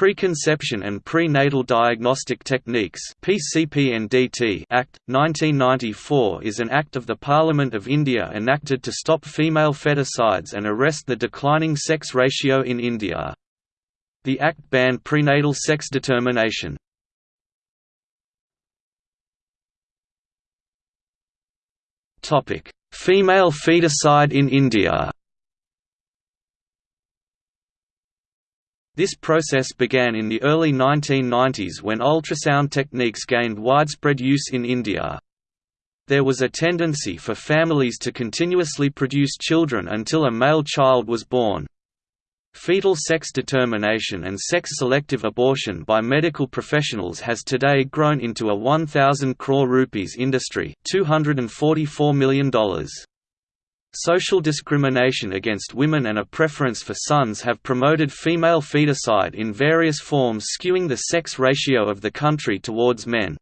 Preconception and Prenatal Diagnostic Techniques PCPNDT Act, 1994 is an act of the Parliament of India enacted to stop female feticides and arrest the declining sex ratio in India. The act banned prenatal sex determination. Female feticide in India This process began in the early 1990s when ultrasound techniques gained widespread use in India. There was a tendency for families to continuously produce children until a male child was born. Fetal sex determination and sex-selective abortion by medical professionals has today grown into a 1,000 crore rupees industry $244 million. Social discrimination against women and a preference for sons have promoted female feticide in various forms skewing the sex ratio of the country towards men.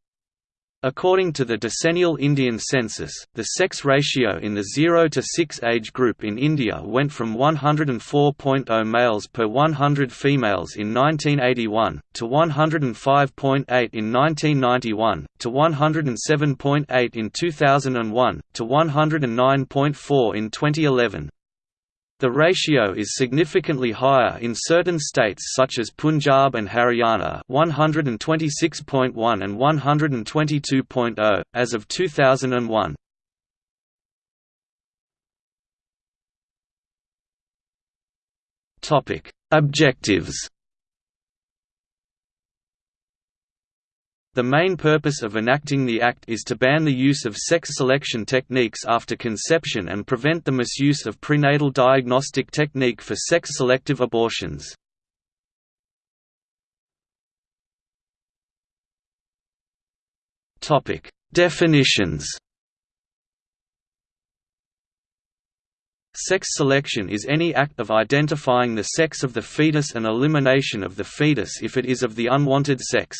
According to the decennial Indian census, the sex ratio in the 0 to 6 age group in India went from 104.0 males per 100 females in 1981, to 105.8 in 1991, to 107.8 in 2001, to 109.4 in 2011. The ratio is significantly higher in certain states such as Punjab and Haryana 126.1 and 122.0, as of 2001. Objectives The main purpose of enacting the Act is to ban the use of sex selection techniques after conception and prevent the misuse of prenatal diagnostic technique for sex-selective abortions. Definitions Sex selection is any act of identifying the sex of the fetus and elimination of the fetus if it is of the unwanted sex.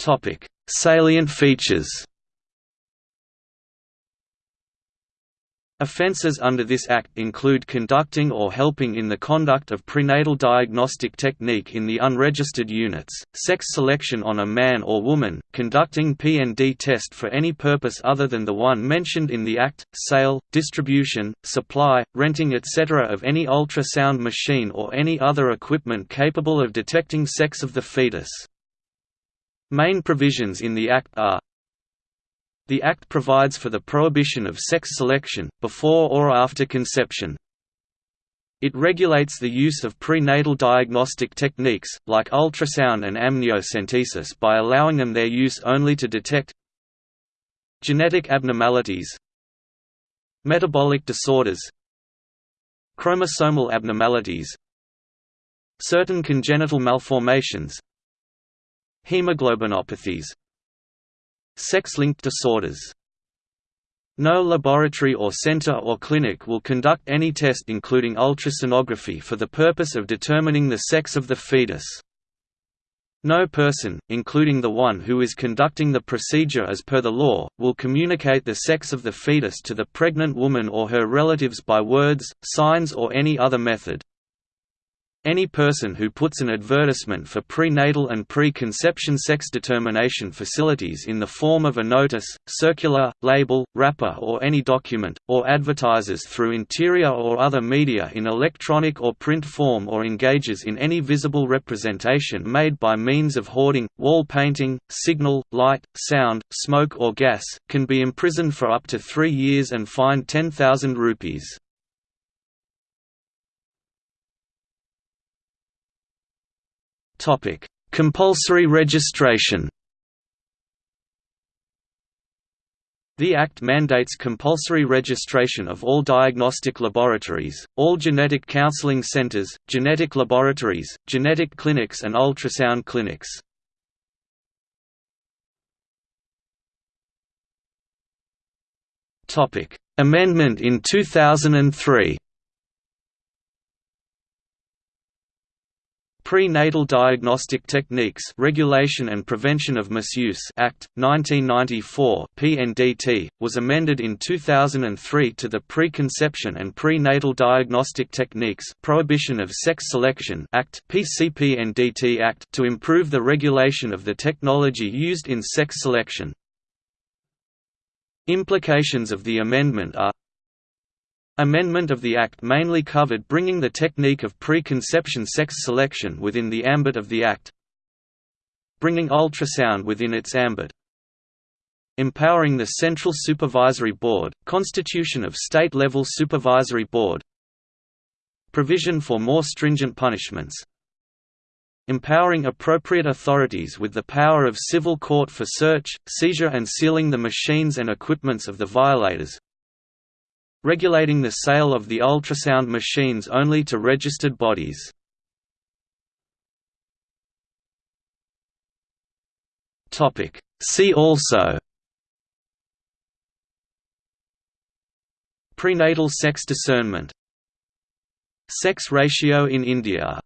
Topic: Salient features. Offences under this Act include conducting or helping in the conduct of prenatal diagnostic technique in the unregistered units, sex selection on a man or woman, conducting PND test for any purpose other than the one mentioned in the Act, sale, distribution, supply, renting etc. of any ultrasound machine or any other equipment capable of detecting sex of the fetus. Main provisions in the Act are The Act provides for the prohibition of sex selection, before or after conception. It regulates the use of prenatal diagnostic techniques, like ultrasound and amniocentesis by allowing them their use only to detect genetic abnormalities metabolic disorders chromosomal abnormalities certain congenital malformations Hemoglobinopathies Sex-linked disorders no laboratory or center or clinic will conduct any test including ultrasonography for the purpose of determining the sex of the fetus. No person, including the one who is conducting the procedure as per the law, will communicate the sex of the fetus to the pregnant woman or her relatives by words, signs or any other method. Any person who puts an advertisement for prenatal and pre-conception sex determination facilities in the form of a notice, circular, label, wrapper or any document, or advertises through interior or other media in electronic or print form or engages in any visible representation made by means of hoarding, wall painting, signal, light, sound, smoke or gas, can be imprisoned for up to three years and fined 10,000 rupees. Topic: Compulsory registration. The Act mandates compulsory registration of all diagnostic laboratories, all genetic counseling centers, genetic laboratories, genetic clinics and ultrasound clinics. Amendment in 2003 Prenatal Diagnostic Techniques Regulation and Prevention of Misuse Act 1994 (PNDT) was amended in 2003 to the Preconception and Prenatal Diagnostic Techniques Prohibition of Sex Selection Act (PCPNDT Act) to improve the regulation of the technology used in sex selection. Implications of the amendment are Amendment of the Act mainly covered bringing the technique of preconception sex selection within the ambit of the Act. Bringing ultrasound within its ambit. Empowering the Central Supervisory Board, constitution of state-level supervisory board. Provision for more stringent punishments. Empowering appropriate authorities with the power of civil court for search, seizure and sealing the machines and equipments of the violators regulating the sale of the ultrasound machines only to registered bodies. See also Prenatal sex discernment Sex ratio in India